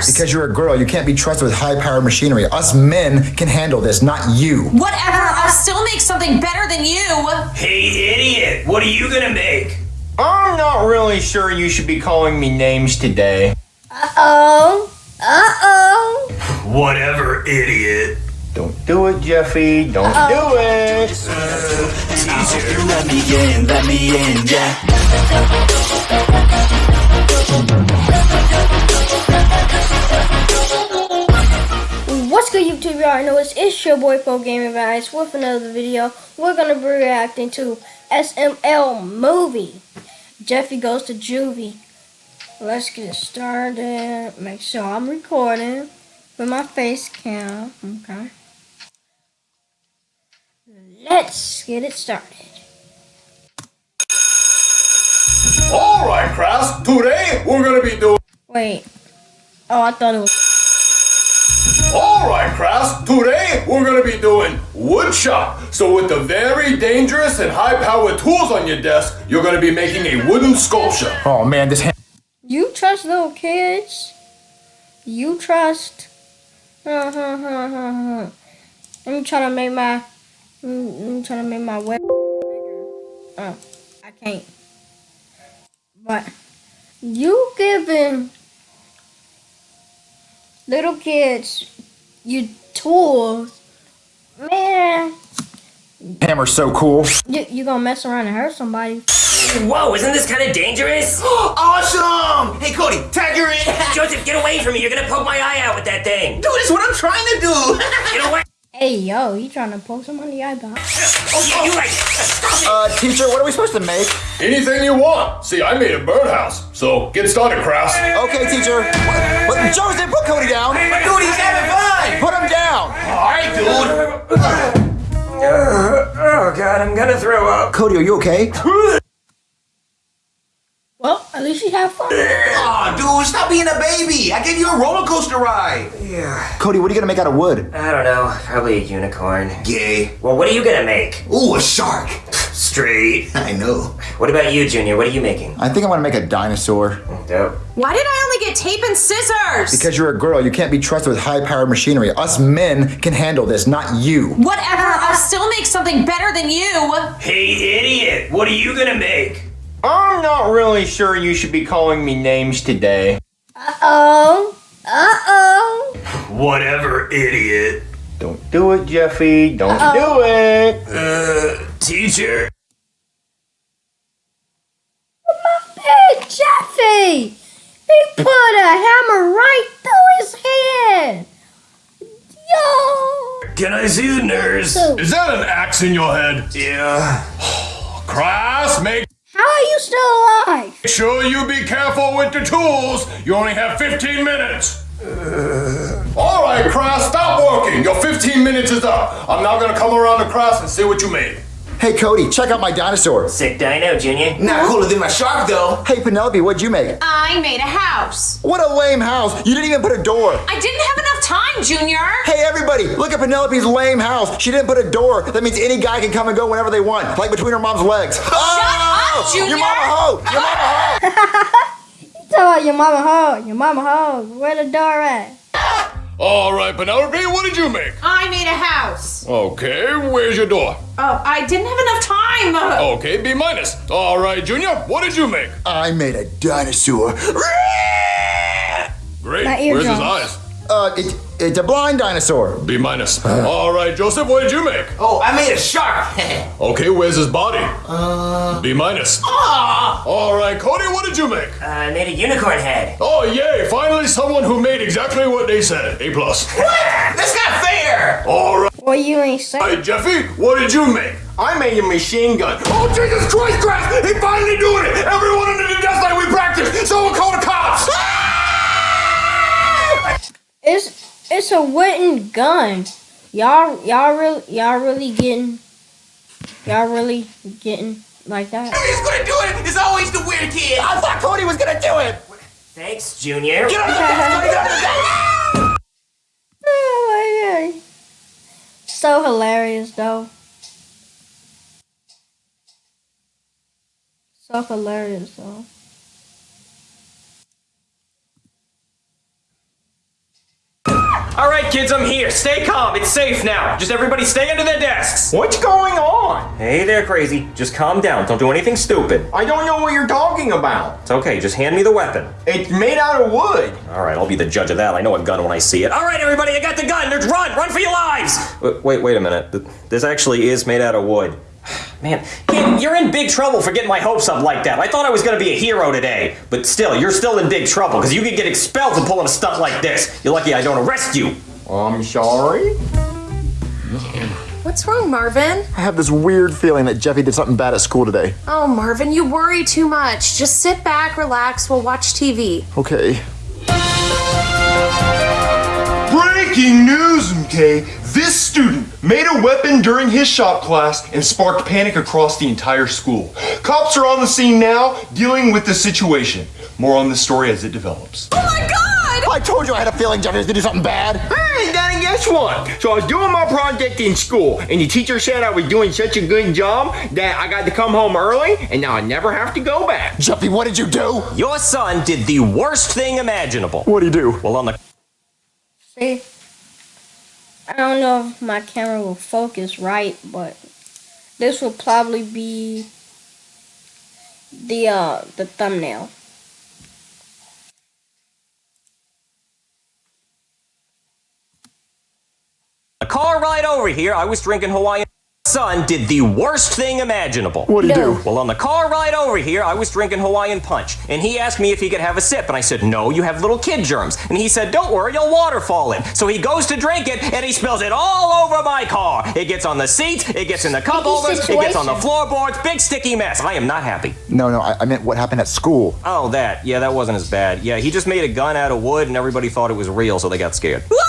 scissors? Because you're a girl, you can't be trusted with high-powered machinery. Us men can handle this, not you. Whatever, I'll still make something better than you. Hey, idiot, what are you gonna make? I'm not really sure you should be calling me names today. Uh-oh. Uh-oh. Whatever, idiot. Don't do it, Jeffy. Don't do it. Teacher. Let me in, let me in, yeah. What's good YouTube? You already know it's, it's your boy Pro Gaming Vibes with another video. We're gonna be reacting to SML movie. Jeffy goes to juvie. Let's get it started. Make sure I'm recording with my face cam. Okay. Let's get it started. All right, Kraus. Today we're gonna be doing. Wait. Oh, I thought it was. All right, Kraus. Today we're gonna be doing wood shop. So with the very dangerous and high-powered tools on your desk, you're gonna be making a wooden sculpture. Oh man, this hand You trust little kids? You trust? Uh, huh, huh, huh, huh. Let me try to make my. Let me try to make my web. Oh, I can't. But you giving little kids you tools, man. hammer's so cool. You you gonna mess around and hurt somebody? Whoa, isn't this kind of dangerous? Awesome! Hey Cody, tag her in! Joseph, get away from me. You're gonna poke my eye out with that thing. Dude, it's what I'm trying to do! Get away. Hey yo, you trying to poke someone in the eyeball? Oh, you, you right. Stop it. Uh, teacher, what are we supposed to make? Anything you want. See, I made a birdhouse. So get started, Kraus. Okay, teacher. What? what? Joseph, put Cody down. Dude, he's having fun! Put him down. Alright, dude! oh, God, I'm gonna throw up. Cody, are you okay? Well, at least you have fun. Aw, dude, stop being a baby! I gave you a roller coaster ride! Yeah. Cody, what are you gonna make out of wood? I don't know. Probably a unicorn. Gay. Well, what are you gonna make? Ooh, a shark! Straight. I know. What about you, Junior? What are you making? I think I want to make a dinosaur. Dope. Why did I only get tape and scissors? Because you're a girl, you can't be trusted with high-powered machinery. Us men can handle this, not you. Whatever, I'll still make something better than you. Hey, idiot, what are you gonna make? I'm not really sure you should be calling me names today. Uh-oh. Uh-oh. Whatever, idiot. Don't do it, Jeffy. Don't do it. Uh, teacher. Hey, Jeffy! He put a hammer right through his head! Yo! Can I see the nurse? Is that an axe in your head? Yeah. Kraus, make How are you still alive? sure you be careful with the tools. You only have 15 minutes. All right, Kraus, stop working. Your 15 minutes is up. I'm now gonna come around the Kraus and see what you made. Hey, Cody, check out my dinosaur. Sick dino, Junior. Not cooler than my shark, though. Hey, Penelope, what'd you make? I made a house. What a lame house. You didn't even put a door. I didn't have enough time, Junior. Hey, everybody, look at Penelope's lame house. She didn't put a door. That means any guy can come and go whenever they want, like between her mom's legs. Shut up, Junior. Your mama hoe! Your mama hoe! You talk about your mama hoe, your mama hoe. Where the door at? All right, Penelope, what did you make? I made a house. Okay, where's your door? Oh, I didn't have enough time. Okay, B minus. All right, Junior, what did you make? I made a dinosaur. Great. My Where's his eyes? Uh, it, it's a blind dinosaur. B minus. All right, Joseph, what did you make? Oh, I made a shark! Okay, where's his body? Uh. B minus. Aw! All right, Cody, what did you make? Uh, I made a unicorn head. Oh, yay! Finally, someone who made exactly what they said. A plus. What? That's not fair! All right, Well, you ain't say. Jeffy, what did you make? I made a machine gun. Oh, Jesus Christ, Kraft! He finally doing it! Everyone under the desk like we practiced. Someone call the cops. It's it's a wooden gun. Y'all y'all really y'all really getting y'all really getting like that. He's gonna do it! It's always the weird kid! I thought Cody was gonna do it. Thanks, Junior. Get on the desk, Cody, get on the desk! Oh my god. So hilarious though. So hilarious though. All right, kids, I'm here. Stay calm. It's safe now. Just everybody stay under their desks. What's going on? Hey there, crazy. Just calm down. Don't do anything stupid. I don't know what you're talking about. It's okay. Just hand me the weapon. It's made out of wood. All right, I'll be the judge of that. I know a gun when I see it. All right, everybody, I got the gun. Let's run. Run for your lives. Wait, wait, wait a minute. This actually is made out of wood. Man, kid, you're in big trouble for getting my hopes up like that. I thought I was gonna be a hero today, but still, you're still in big trouble because you could get expelled for pulling a stunt like this. You're lucky I don't arrest you. I'm sorry. What's wrong, Marvin? I have this weird feeling that Jeffy did something bad at school today. Oh, Marvin, you worry too much. Just sit back, relax, we'll watch TV. Okay. Breaking news, okay? This student made a weapon during his shop class and sparked panic across the entire school. Cops are on the scene now, dealing with the situation. More on this story as it develops. Oh my god! I told you I had a feeling Jeffy was gonna do something bad. Hey, then guess what? So I was doing my project in school, and the teacher said I was doing such a good job that I got to come home early, and now I never have to go back. Jeffy, what did you do? Your son did the worst thing imaginable. What did he do? Well, on the See? I don't know if my camera will focus right, but this will probably be the uh the thumbnail. A car ride over here, I was drinking Hawaiian. Son did the worst thing imaginable. What did he No. do? Well, on the car ride over here, I was drinking Hawaiian Punch, and he asked me if he could have a sip, and I said, No, you have little kid germs. And he said, Don't worry, you'll waterfall it. So he goes to drink it, and he spills it all over my car. It gets on the seats, it gets in the cup holders, it gets on the floorboards, big sticky mess. I am not happy. No, no, I, I meant what happened at school. Oh, that. Yeah, that wasn't as bad. Yeah, he just made a gun out of wood, and everybody thought it was real, so they got scared. What?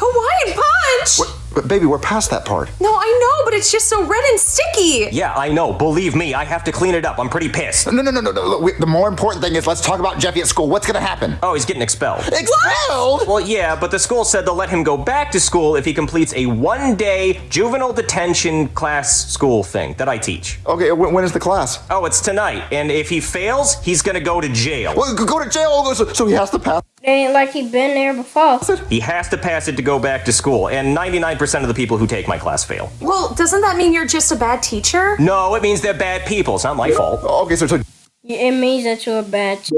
Hawaiian punch? But baby, we're past that part. No, I know, but it's just so red and sticky. Yeah, I know. Believe me, I have to clean it up. I'm pretty pissed. No, no, no, no, no. Look, we, the more important thing is let's talk about Jeffy at school. What's gonna happen? Oh, he's getting expelled. Expelled? Well, yeah, but the school said they'll let him go back to school if he completes a one day juvenile detention class school thing that I teach. Okay, when, when is the class? Oh, it's tonight. And if he fails, he's gonna go to jail. Well, go to jail, so, so he has to pass. It ain't like he been there before. He has to pass it to go back to school, and 99% of the people who take my class fail. Well, doesn't that mean you're just a bad teacher? No, it means they're bad people. It's not my fault. Oh, okay, so, so It means that you're a bad teacher.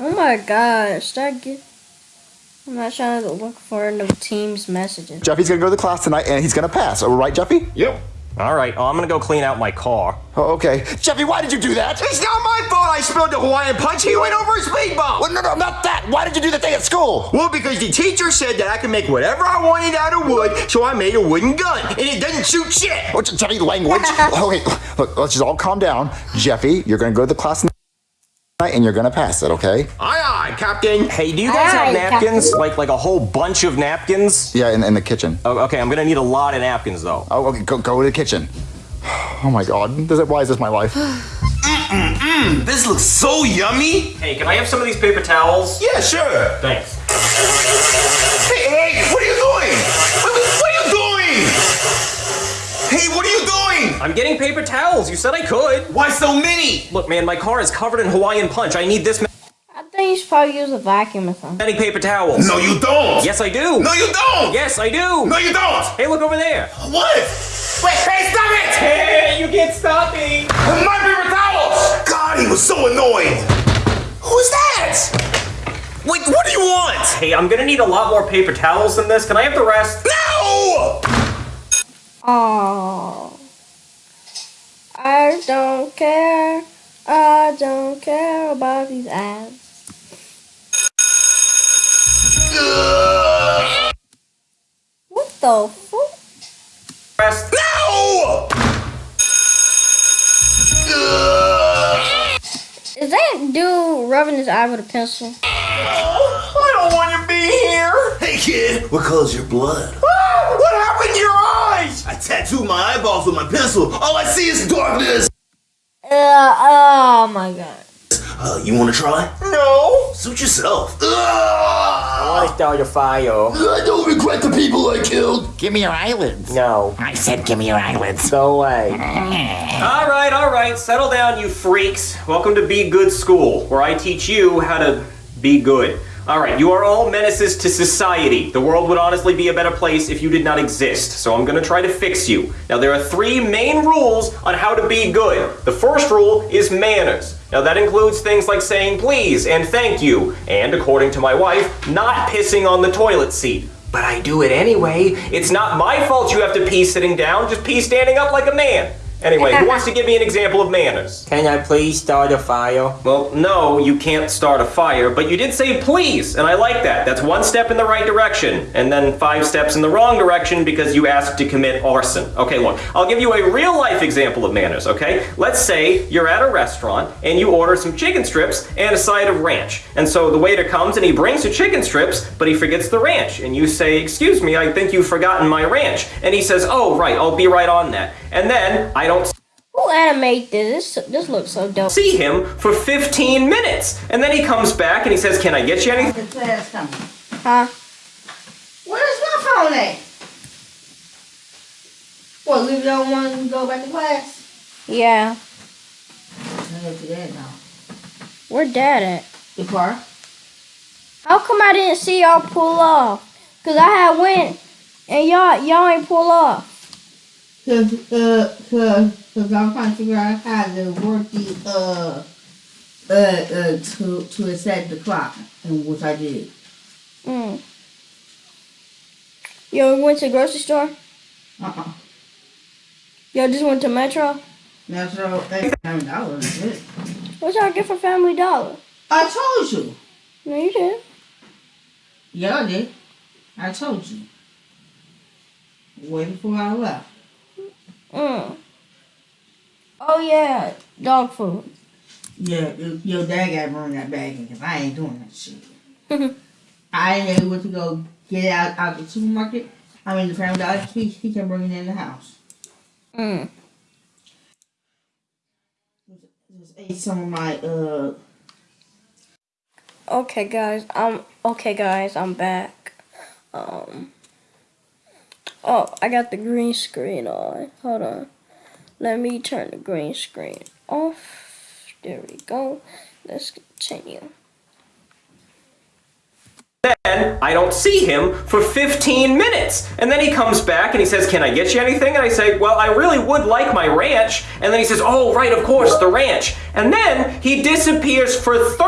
Oh my god, start get. I'm not trying to look for no team's messages. Jeffy's gonna go to the class tonight and he's gonna pass. All right, Jeffy? Yep. All right, oh, I'm gonna go clean out my car. Oh, okay. Jeffy, why did you do that? It's not my fault I spilled the Hawaiian punch. He went over a speed bump. Well, no, no, not that. Why did you do the thing at school? Well, because the teacher said that I could make whatever I wanted out of wood, so I made a wooden gun, and it doesn't shoot shit. Oh, Je- Jeffy, language. Oh, okay, look, let's just all calm down. Jeffy, you're gonna go to the class tonight and you're gonna pass it, okay? Aye, aye, Captain. Hey, do you guys have Aye, napkins? Captain. Like like a whole bunch of napkins? Yeah, in, in the kitchen. Oh, okay, I'm gonna need a lot of napkins though. Oh, okay, go, go to the kitchen. Oh my god, Does it, why is this my life? This looks so yummy. Hey, can I have some of these paper towels? Yeah, sure. Thanks. Hey, hey, what are you doing? Wait, wait, what are you doing? Hey, what are you doing? I'm getting paper towels. You said I could. Why so many? Look, man, my car is covered in Hawaiian punch. I need this I think you should probably use a vacuum or something. many paper towels. No, you don't. Yes, I do. No, you don't. Yes, I do. No, you don't. Hey, look over there. What? Wait, hey, stop it! Hey, you can't stop me. My paper towels! God, he was so annoying. Who's that? Wait, what do you want? Hey, I'm gonna need a lot more paper towels than this. Can I have the rest? No! Oh, I don't care. I don't care about these ads. What the fuck? Rest. No! Is that dude rubbing his eye with a pencil? I don't want to be here. Hey, kid, what color's your blood? what happened to your eyes? I tattooed my eyeballs with my pencil. All I see is darkness. Uh, oh my god. Uh, you want to try? No. Suit yourself. Ugh! start a fire. I don't regret the people I killed. Give me your eyelids. No. I said give me your eyelids. Go away. all right, all right. Settle down, you freaks. Welcome to Be Good School, where I teach you how to be good. All right, you are all menaces to society. The world would honestly be a better place if you did not exist. So I'm to try to fix you. Now, there are three main rules on how to be good. The first rule is manners. Now, that includes things like saying please and thank you, and according to my wife, not pissing on the toilet seat. But I do it anyway. It's not my fault you have to pee sitting down, just pee standing up like a man. Anyway, who wants to give me an example of manners? Can I please start a fire? Well, no, you can't start a fire, but you did say please, and I like that. That's one step in the right direction, and then five steps in the wrong direction because you asked to commit arson. Okay, look, I'll give you a real life example of manners, okay? Let's say you're at a restaurant and you order some chicken strips and a side of ranch. And so the waiter comes and he brings the chicken strips, but he forgets the ranch. And you say, Excuse me, I think you've forgotten my ranch. And he says, Oh, right, I'll be right on that. And then I don't Who animate this? This, this looks so dope. see him for 15 minutes. And then he comes back and he says, Can I get you anything? The class coming. Huh? Where's my phone at? Well, leave it on one and go back to class? Yeah. I go that now. Where dad at? The car? How come I didn't see y'all pull off? Cause I had went and y'all y'all ain't pull off. Cause, uh, cause, cause I'm trying to figure out how to work the, uh, uh, uh, to, to set the clock, and which I did. Mm. Yo, went to the grocery store? Uh-uh. Yo, just went to Metro? Metro, hundred dollars, is it? What y'all get for Family Dollar? I told you. No, you didn't. Yeah, I did. I told you. Way before I left. Mm. Oh yeah, dog food. Yeah, your- dad got to bring that bag in because I ain't doing that shit. I ain't able to go get it out, out the supermarket. I mean, the family dollar, he, he can bring it in the house. Mm. Just ate some of my, uh, Okay, guys. I'm okay, guys. I'm back. Um. Oh, I got the green screen on. Hold on. Let me turn the green screen off. There we go. Let's continue. Then I don't see him for 15 minutes. And then he comes back and he says, Can I get you anything? And I say, Well, I really would like my ranch. And then he says, Oh, right, of course, the ranch. And then he disappears for 30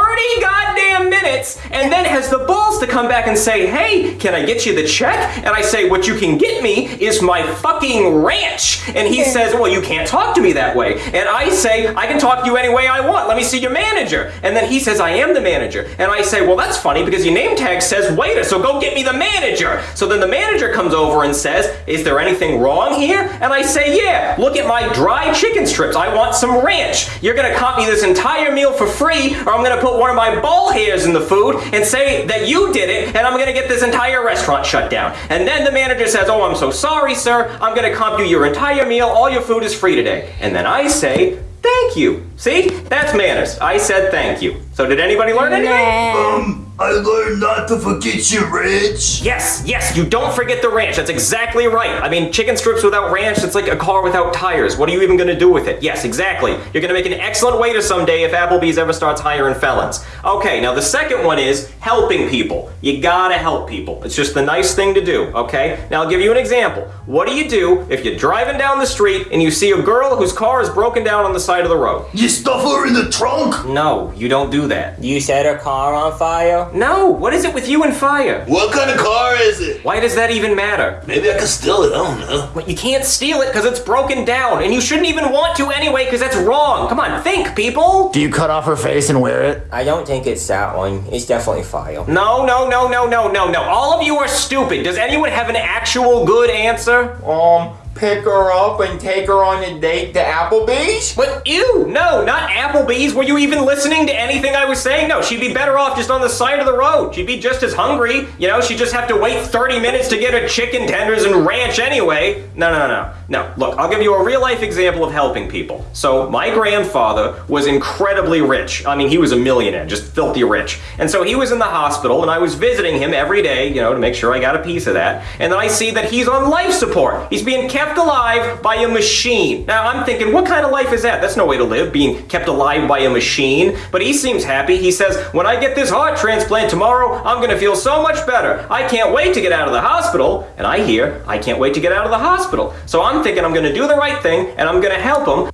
goddamn minutes and then has the balls to come back and say, Hey, can I get you the check? And I say, What you can get me is my fucking ranch. And he says, Well, you can't talk to me that way. And I say, I can talk to you any way I want. Let me see your manager. And then he says, I am the manager. And I say, Well, that's funny because your name tag says waiter, so go get me the manager. So then the manager comes over and says, Is there anything wrong here? And I say, Yeah, look at my dry chicken strips. I want some ranch. You're gonna comp me this entire meal for free, or I'm gonna put one of my ball hairs in the food and say that you did it, and I'm gonna get this entire restaurant shut down. And then the manager says, Oh, I'm so sorry, sir. I'm gonna comp you your entire meal. All your food is free today. And then I say, Thank you. See? That's manners. I said thank you. So did anybody learn anything? Um, I learned not to forget your ranch. Yes, yes, you don't forget the ranch. That's exactly right. I mean, chicken strips without ranch, it's like a car without tires. What are you even gonna do with it? Yes, exactly. You're gonna make an excellent waiter someday if Applebee's ever starts hiring felons. Okay, now the second one is helping people. You gotta help people. It's just the nice thing to do, okay? Now I'll give you an example. What do you do if you're driving down the street and you see a girl whose car is broken down on the side of the road? You stuff her in the trunk? No, you don't do that. You set her car on fire? No, what is it with you and fire? What kind of car is it? Why does that even matter? Maybe I can steal it, I don't know. But you can't steal it because it's broken down, and you shouldn't even want to anyway because that's wrong. Come on, think, people. Do you cut off her face and wear it? I don't think it's that one. It's definitely fire. No, no, no, no, no, no, no. All of you are stupid. Does anyone have an actual good answer? Um, pick her up and take her on a date to Applebee's? But ew, no, not Applebee's. Were you even listening to anything I was saying? No, she'd be better off just on the side of the road. She'd be just as hungry. You know, she'd just have to wait 30 minutes to get her chicken tenders and ranch anyway. No, no, no. no. look, I'll give you a real life example of helping people. So, my grandfather was incredibly rich. I mean, he was a millionaire, just filthy rich. And so he was in the hospital, and I was visiting him every day, you know, to make sure I got a piece of that. And then I see that he's on life support. He's being kept alive by a machine. Now, I'm thinking, what kind of life is that? That's no way to live, being kept alive by a machine. But he seems happy. He says, when I get this heart transplant tomorrow, I'm gonna feel so much better. I can't wait to get out of the hospital. And I hear, I can't wait to get out of the hospital. So I'm thinking I'm gonna do the right thing and I'm gonna help him.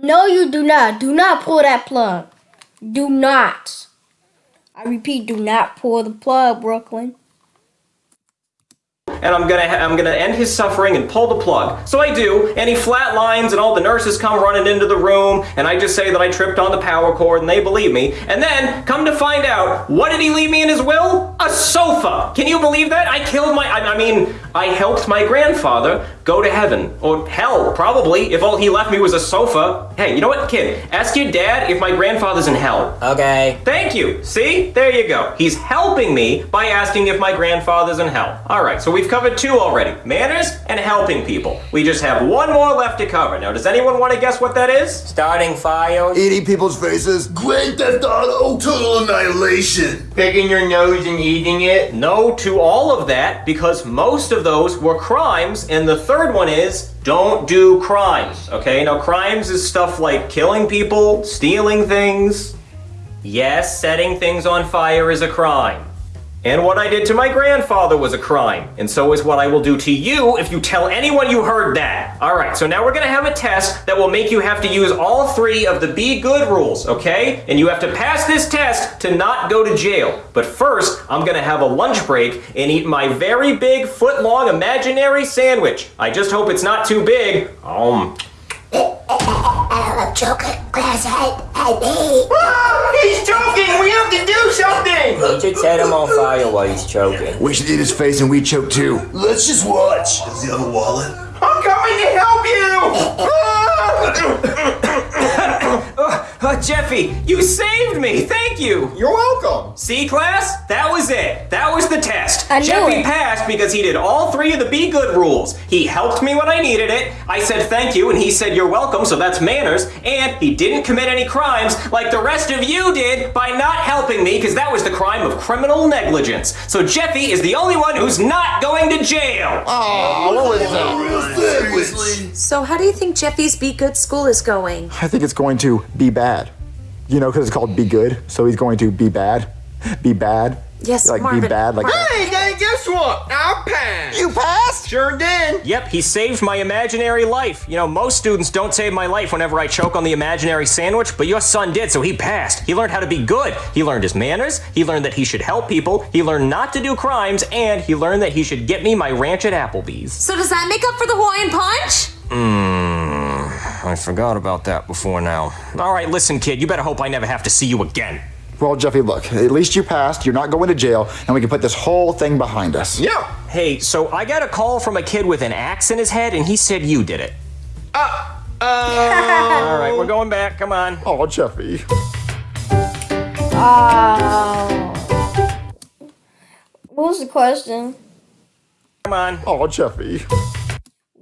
No, you do not. Do not pull that plug. Do not. I repeat, do not pull the plug, Brooklyn. and I'm gonna I'm gonna end his suffering and pull the plug. So I do, and he flatlines, and all the nurses come running into the room, and I just say that I tripped on the power cord, and they believe me. And then come to find out, what did he leave me in his will? A sofa. Can you believe that? I killed my I, I mean I helped my grandfather go to heaven or hell probably if all he left me was a sofa. Hey, you know what, kid? Ask your dad if my grandfather's in hell. Okay. Thank you. See? There you go. He's helping me by asking if my grandfather's in hell. All right, so we've covered two already. Manners and helping people. We just have one more left to cover. Now, does anyone want to guess what that is? Starting fires. Eating people's faces. Grand Theft Auto, total annihilation. Picking your nose and eating it. No to all of that because most of those were crimes and the third one is don't do crimes. Okay? Now crimes is stuff like killing people, stealing things. Yes, setting things on fire is a crime. And what I did to my grandfather was a crime, and so is what I will do to you if you tell anyone you heard that. All right, so now we're gonna have a test that will make you have to use all three of the be good rules, okay? And you have to pass this test to not go to jail. But first, I'm gonna have a lunch break and eat my very big foot long imaginary sandwich. I just hope it's not too big. Um. Ah, he's choking! We have to do something! We should set him on fire while he's choking. We should eat his face and we choke too. Let's just watch. Does he have a wallet? I'm coming to help you! Uh, Jeffy, you saved me. Thank you. You're welcome. C class, That was it. That was the test. I knew Jeffy it. passed because he did all three of the be good rules. He helped me when I needed it. I said thank you, and he said you're welcome, so that's manners. And he didn't commit any crimes like the rest of you did by not helping me, because that was the crime of criminal negligence. So Jeffy is the only one who's not going to jail. Oh, what was that? Real Seriously? So, how do you think Jeffy's Be Good School is going? I think it's going to be bad. You know, because it's called be good. So he's going to be bad. Be bad. Yes, Like Marvin. be bad. Like Hey, then guess what? I passed. you passed. Sure did. Yep, he saved my imaginary life. You know, most students don't save my life whenever I choke on the imaginary sandwich, but your son did, so he passed. He learned how to be good. He learned his manners, he learned that he should help people, he learned not to do crimes, and he learned that he should get me my ranch at Applebee's. So, does that make up for the Hawaiian Punch? Mmm, I forgot about that before now. All right, listen, kid, you better hope I never have to see you again. Well, Jeffy, look. At least you passed. You're not going to jail, and we can put this whole thing behind us. Yeah. Hey, so I got a call from a kid with an axe in his head, and he said you did it. Uh, All right, we're going back. Come on. Oh, Jeffy. Oh. What was the question? Come on. Oh, Jeffy.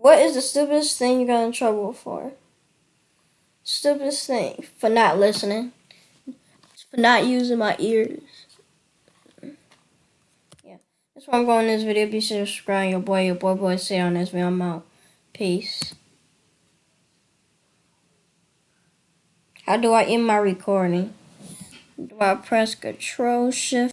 What is the stupidest thing you got in trouble for? Stupidest thing for not listening, for not using my ears. Yeah, that's why I'm going in this video. Be sure to subscribe. Your boy, your boy, boy, say on this video. I'm out. Peace. How do I end my recording? Do I press Control Shift?